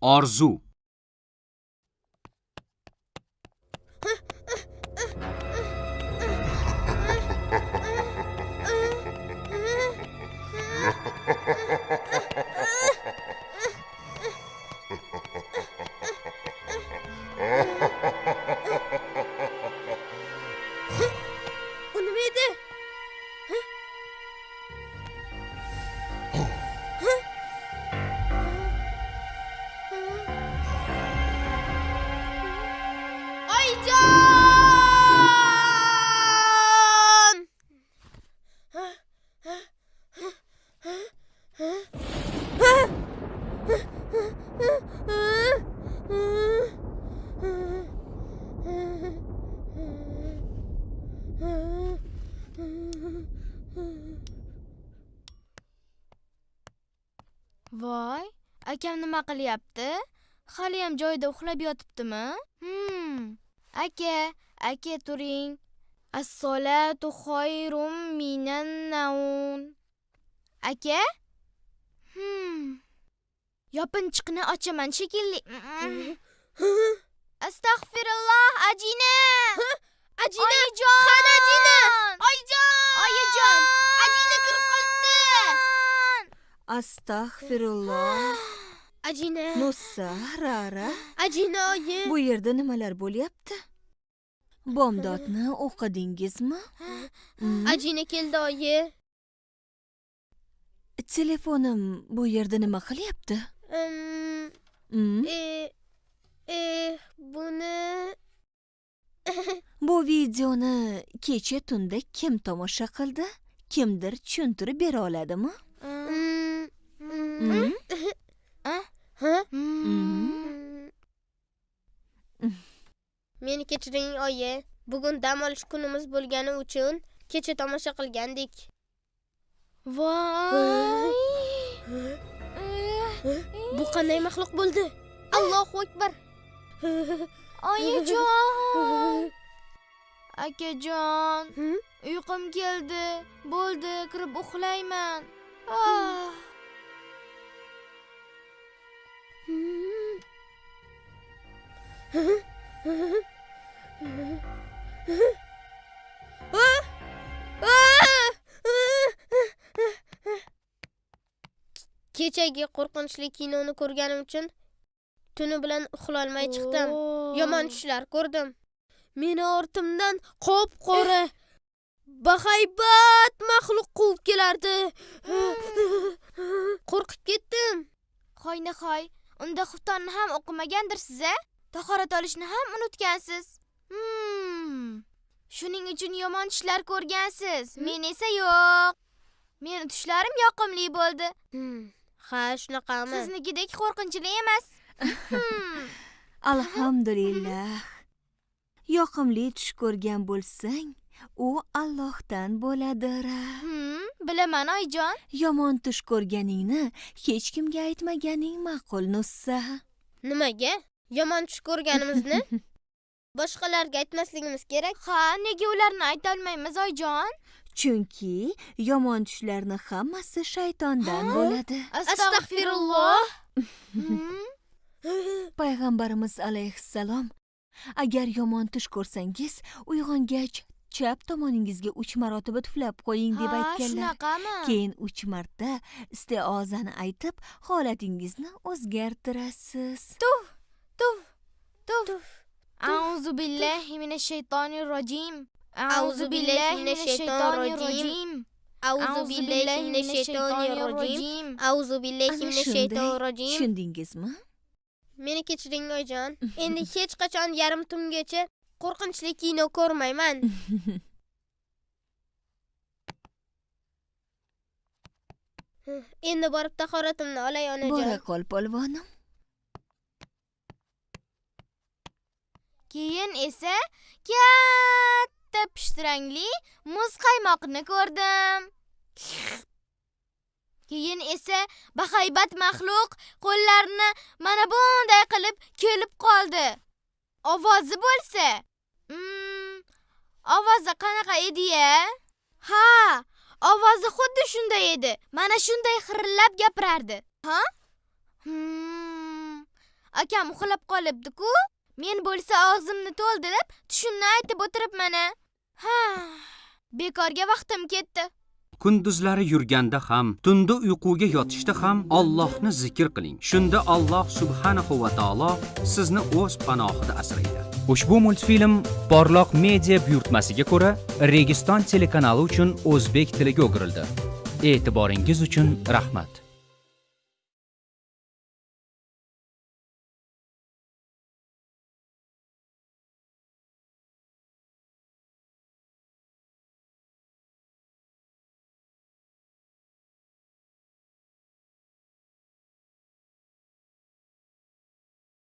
آرزو voy akam nima qilyapti? Haliyam joyida uxlab yotibdimi? Hmm. Aka aka turing. Assolatu xoyrum minan naun. Aka? Hmm. Yopinchiqni ochaman shekilli astag'firulloh ajina ajina oyijon qani ajina oyijon oyijon ajina kirib qolibdi astag'firulloh ajina. Nussa rara ajina oyi. Bu yerda nimalar bo'lyapti? Bomdodni o'qidingizmi? Ajina keldi oyi. Telefonim bu yerda nima qilyapti? Mm? e e buni bu videoni kecha tunda kim tomosha qildi? Kimdir tushuntirib bera oladimi Mm, mm, Mm? ha Mm. Meni kechiring oyi bugun dam olish kunimiz bo'lgani uchun kecha tomosha qilgandik. Voy! Bu qanday maxluq bo'ldi? Allohu akbar! Oyijon! Akajon Hmm? uyqum keldi. Bo'ldi kirib uxlayman. Ah. Kechagi qo'rqinchli kinoni ko'rganim uchun tuni bilan uxlolmay chiqdim. Yomon tushlar ko'rdim. Meni ortimdan qop qora bahaybat maxluq quvib kelardi. Qo'rqib ketdim. Hoy nihoy unda xuftonni ham o'qimagandirsiz a tahorat olishni ham unutgansiz. Hmm. shuning uchun yomon tushlar ko'rgansiz. Men esa yo'q. Meni tushlarim yoqimli bo'ldi. Hmm, ha shunaqami? Siznikidek qo'rqinchli emas. Hmm. alhamdulillah. Yoqimli tush ko'rgan bo'lsang u allohdan bo'ladir Hmm, bilaman oyijon yomon tush ko'rganingni hech kimga aytmaganing ma'qul nussa. Nimaga? Yomon tush ko'rganimizni? Boshqalarga aytmasligimiz kerak. Ha nega ularni aytolmaymiz oyijon chunki yomon tushlarni hammasi shaytondan bo'ladi. Astag'firulloh. Payg'ambarimiz alayhissalom agar yomon tush ko'rsangiz uyg'ongach chap tomoningizga uch marotaba tuflab qo'ying deb aytganlar. shunaqami? Keyin uch marta istiozani aytib holatingizni o'zgartirasiz. Tuf tuf auzu billahi minash shaytonir rojim A'udhu billahi minash shaytonir rojim. auzu billahi minash shaytonir rojim auzu billahi minash shaytonir rojim tushundingizmi meni kechiring oyijon endi hech qachon yarim tungacha qo'rqinchli kino ko'rmayman. Endi borib tahoratimni olay bora onajon qol polvonim. Keyin esa katta pishtirangli muz qaymoqni ko'rdim. Keyin esa bahaybat maxluq qo'llarini mana bunday qilib kelib qoldi. Ovozi bo'lsa mm, ovozi qanaqa edi-ya ha ovozi xuddi shunday edi mana shunday xirillab gapirardi ha Hmm, akam uxlab qolibdi-ku. Men bo'lsa og'zimni to'ldi deb tushimni aytib o'tiribman. Ha, bekorga vaqtim ketdi. kunduzlari yurganda ham tunda uyquga yotishda ham Allohni zikr qiling shunda Alloh subhanahu va taolo sizni o'z panohida asraydi ushbu multfilm porloq media buyurtmasiga ko'ra registon telekanali uchun o'zbek tiliga o'girildi. E'tiboringiz uchun rahmat.